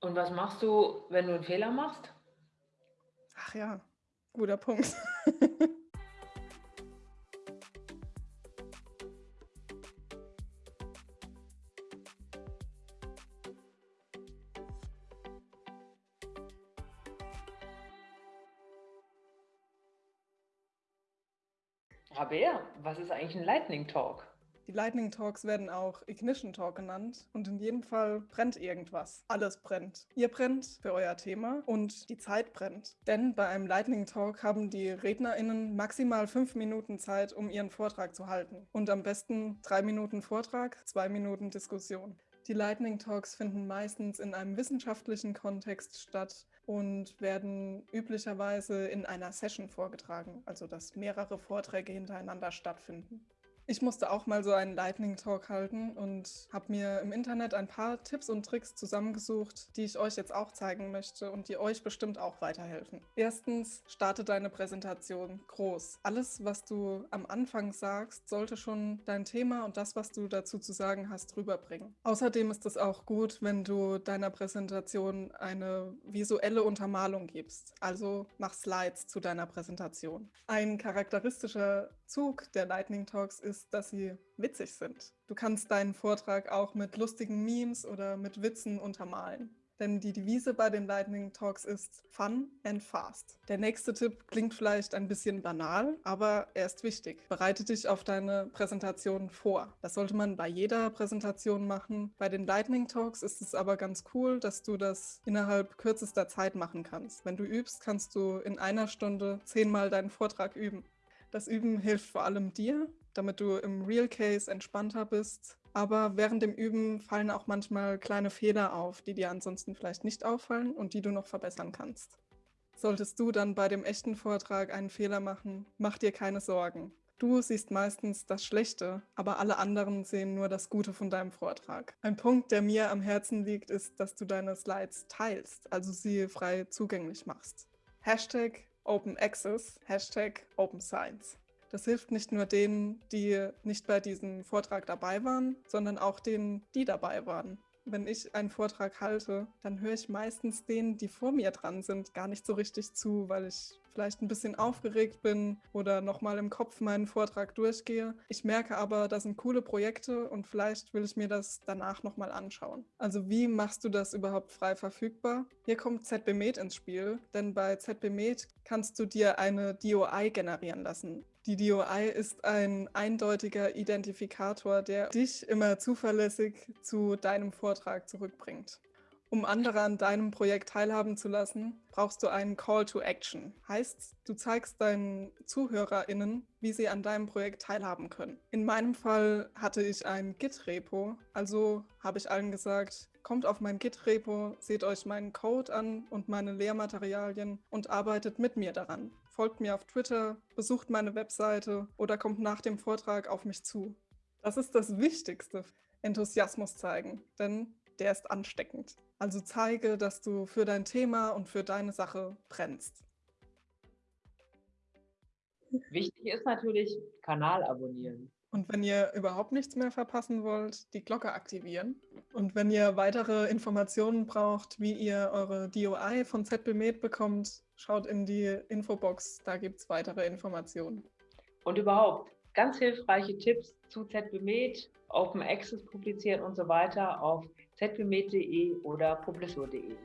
Und was machst du, wenn du 'n Fehler machst? Ach ja, guter Punkt. Rabea, was ist eigentlich 'n Lightning Talk? Die Lightning Talks werden auch Ignition Talk genannt und in jedem Fall brennt irgendwas. Alles brennt. Ihr brennt für euer Thema und die Zeit brennt. Denn bei einem Lightning Talk haben die RednerInnen maximal fünf Minuten Zeit, um ihren Vortrag zu halten. Und am besten drei Minuten Vortrag, zwei Minuten Diskussion. Die Lightning Talks finden meistens in einem wissenschaftlichen Kontext statt und werden üblicherweise in einer Session vorgetragen, also dass mehrere Vorträge hintereinander stattfinden. Ich musste auch mal so einen Lightning Talk halten und habe mir im Internet ein paar Tipps und Tricks zusammengesucht, die ich euch jetzt auch zeigen möchte und die euch bestimmt auch weiterhelfen. Erstens, starte deine Präsentation groß. Alles, was du am Anfang sagst, sollte schon dein Thema und das, was du dazu zu sagen hast, rüberbringen. Außerdem ist es auch gut, wenn du deiner Präsentation eine visuelle Untermalung gibst. Also mach Slides zu deiner Präsentation. Ein charakteristischer Zug der Lightning Talks ist, dass sie witzig sind. Du kannst deinen Vortrag auch mit lustigen Memes oder mit Witzen untermalen. Denn die Devise bei den Lightning Talks ist Fun and Fast. Der nächste Tipp klingt vielleicht ein bisschen banal, aber er ist wichtig. Bereite dich auf deine Präsentation vor. Das sollte man bei jeder Präsentation machen. Bei den Lightning Talks ist es aber ganz cool, dass du das innerhalb kürzester Zeit machen kannst. Wenn du übst, kannst du in einer Stunde zehnmal deinen Vortrag üben. Das Üben hilft vor allem dir, damit du im Real Case entspannter bist. Aber während dem Üben fallen auch manchmal kleine Fehler auf, die dir ansonsten vielleicht nicht auffallen und die du noch verbessern kannst. Solltest du dann bei dem echten Vortrag einen Fehler machen, mach dir keine Sorgen. Du siehst meistens das Schlechte, aber alle anderen sehen nur das Gute von deinem Vortrag. Ein Punkt, der mir am Herzen liegt, ist, dass du deine Slides teilst, also sie frei zugänglich machst. Hashtag Open Access, Hashtag Open Science. Das hilft nicht nur denen, die nicht bei diesem Vortrag dabei waren, sondern auch denen, die dabei waren wenn ich einen Vortrag halte, dann höre ich meistens denen, die vor mir dran sind, gar nicht so richtig zu, weil ich vielleicht ein bisschen aufgeregt bin oder nochmal im Kopf meinen Vortrag durchgehe. Ich merke aber, das sind coole Projekte und vielleicht will ich mir das danach nochmal anschauen. Also wie machst du das überhaupt frei verfügbar? Hier kommt ZBMed ins Spiel, denn bei ZBMed kannst du dir eine DOI generieren lassen. Die DOI ist ein eindeutiger Identifikator, der dich immer zuverlässig zu deinem Vortrag zurückbringt. Um andere an deinem Projekt teilhaben zu lassen, brauchst du einen Call to Action. Heißt, du zeigst deinen ZuhörerInnen, wie sie an deinem Projekt teilhaben können. In meinem Fall hatte ich ein Git-Repo, also habe ich allen gesagt, kommt auf mein Git-Repo, seht euch meinen Code an und meine Lehrmaterialien und arbeitet mit mir daran folgt mir auf Twitter, besucht meine Webseite oder kommt nach dem Vortrag auf mich zu. Das ist das Wichtigste. Enthusiasmus zeigen, denn der ist ansteckend. Also zeige, dass du für dein Thema und für deine Sache brennst. Wichtig ist natürlich, Kanal abonnieren. Und wenn ihr überhaupt nichts mehr verpassen wollt, die Glocke aktivieren. Und wenn ihr weitere Informationen braucht, wie ihr eure DOI von ZBMed bekommt, schaut in die Infobox, da gibt es weitere Informationen. Und überhaupt ganz hilfreiche Tipps zu ZBMed, Open Access publizieren und so weiter auf zbmed.de oder publisur.de.